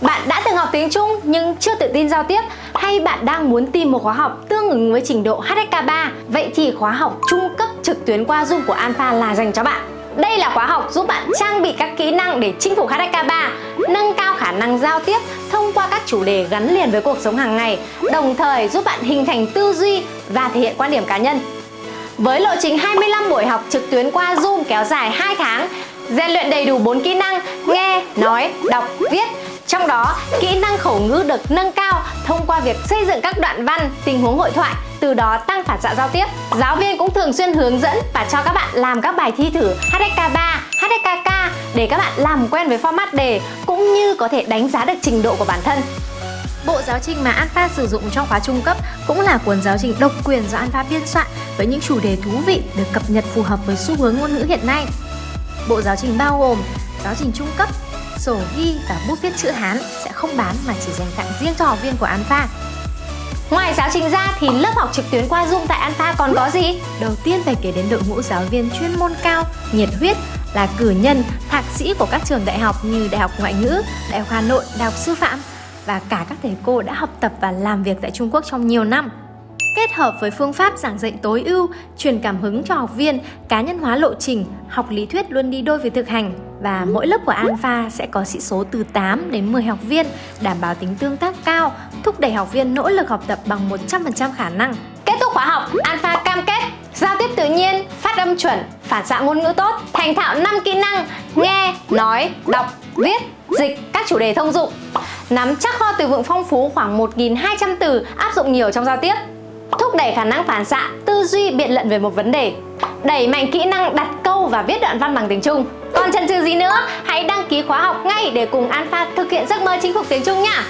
Bạn đã từng học tiếng Trung nhưng chưa tự tin giao tiếp hay bạn đang muốn tìm một khóa học tương ứng với trình độ HSK3 vậy thì khóa học trung cấp trực tuyến qua Zoom của Alpha là dành cho bạn. Đây là khóa học giúp bạn trang bị các kỹ năng để chinh phục HSK3, nâng cao khả năng giao tiếp thông qua các chủ đề gắn liền với cuộc sống hàng ngày, đồng thời giúp bạn hình thành tư duy và thể hiện quan điểm cá nhân. Với lộ trình 25 buổi học trực tuyến qua Zoom kéo dài 2 tháng, rèn luyện đầy đủ 4 kỹ năng nghe, nói, đọc, viết trong đó, kỹ năng khẩu ngữ được nâng cao thông qua việc xây dựng các đoạn văn, tình huống hội thoại, từ đó tăng phản xạ giao tiếp. Giáo viên cũng thường xuyên hướng dẫn và cho các bạn làm các bài thi thử HSK3, HSKK để các bạn làm quen với format đề cũng như có thể đánh giá được trình độ của bản thân. Bộ giáo trình mà Alpha sử dụng trong khóa trung cấp cũng là cuốn giáo trình độc quyền do Alpha biên soạn với những chủ đề thú vị được cập nhật phù hợp với xu hướng ngôn ngữ hiện nay. Bộ giáo trình bao gồm giáo trình trung cấp, sổ ghi và bút viết chữ Hán sẽ không bán mà chỉ dành tặng riêng cho học viên của Alpha. Ngoài giáo trình ra thì lớp học trực tuyến qua Zoom tại Alpha còn có gì? Đầu tiên phải kể đến đội ngũ giáo viên chuyên môn cao, nhiệt huyết là cử nhân, thạc sĩ của các trường đại học như Đại học Ngoại ngữ, Đại học Hà Nội, Đại học Sư phạm và cả các thầy cô đã học tập và làm việc tại Trung Quốc trong nhiều năm. Kết hợp với phương pháp giảng dạy tối ưu, truyền cảm hứng cho học viên, cá nhân hóa lộ trình, học lý thuyết luôn đi đôi với thực hành và mỗi lớp của Alpha sẽ có sĩ số từ 8 đến 10 học viên, đảm bảo tính tương tác cao, thúc đẩy học viên nỗ lực học tập bằng 100% khả năng. Kết thúc khóa học, Alpha cam kết giao tiếp tự nhiên, phát âm chuẩn, phản xạ ngôn ngữ tốt, thành thạo 5 kỹ năng nghe, nói, đọc, viết, dịch các chủ đề thông dụng. Nắm chắc kho từ vựng phong phú khoảng 1.200 từ áp dụng nhiều trong giao tiếp thúc đẩy khả năng phản xạ, tư duy biện luận về một vấn đề, đẩy mạnh kỹ năng đặt câu và viết đoạn văn bằng tiếng Trung. Còn chần chừ gì nữa, hãy đăng ký khóa học ngay để cùng Alpha thực hiện giấc mơ chinh phục tiếng Trung nha!